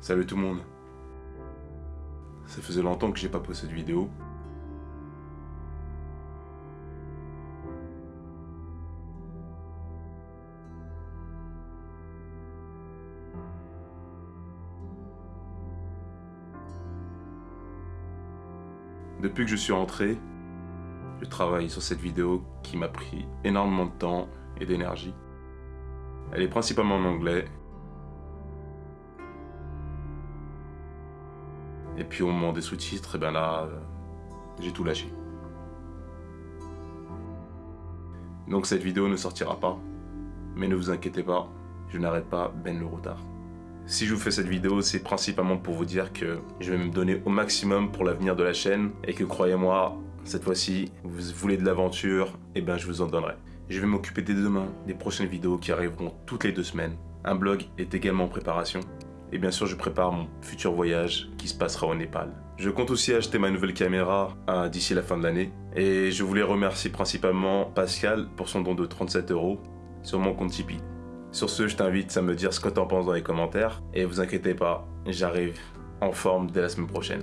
Salut tout le monde. Ça faisait longtemps que j'ai pas posté de vidéo. Depuis que je suis rentré, je travaille sur cette vidéo qui m'a pris énormément de temps et d'énergie. Elle est principalement en anglais. Et puis au moment des sous-titres, et ben là, euh, j'ai tout lâché. Donc cette vidéo ne sortira pas. Mais ne vous inquiétez pas, je n'arrête pas Ben le retard. Si je vous fais cette vidéo, c'est principalement pour vous dire que je vais me donner au maximum pour l'avenir de la chaîne et que croyez-moi, cette fois-ci, vous voulez de l'aventure, et ben je vous en donnerai. Je vais m'occuper dès demain des prochaines vidéos qui arriveront toutes les deux semaines. Un blog est également en préparation. Et bien sûr, je prépare mon futur voyage qui se passera au Népal. Je compte aussi acheter ma nouvelle caméra hein, d'ici la fin de l'année. Et je voulais remercier principalement Pascal pour son don de 37 euros sur mon compte Tipeee. Sur ce, je t'invite à me dire ce que t'en penses dans les commentaires. Et vous inquiétez pas, j'arrive en forme dès la semaine prochaine.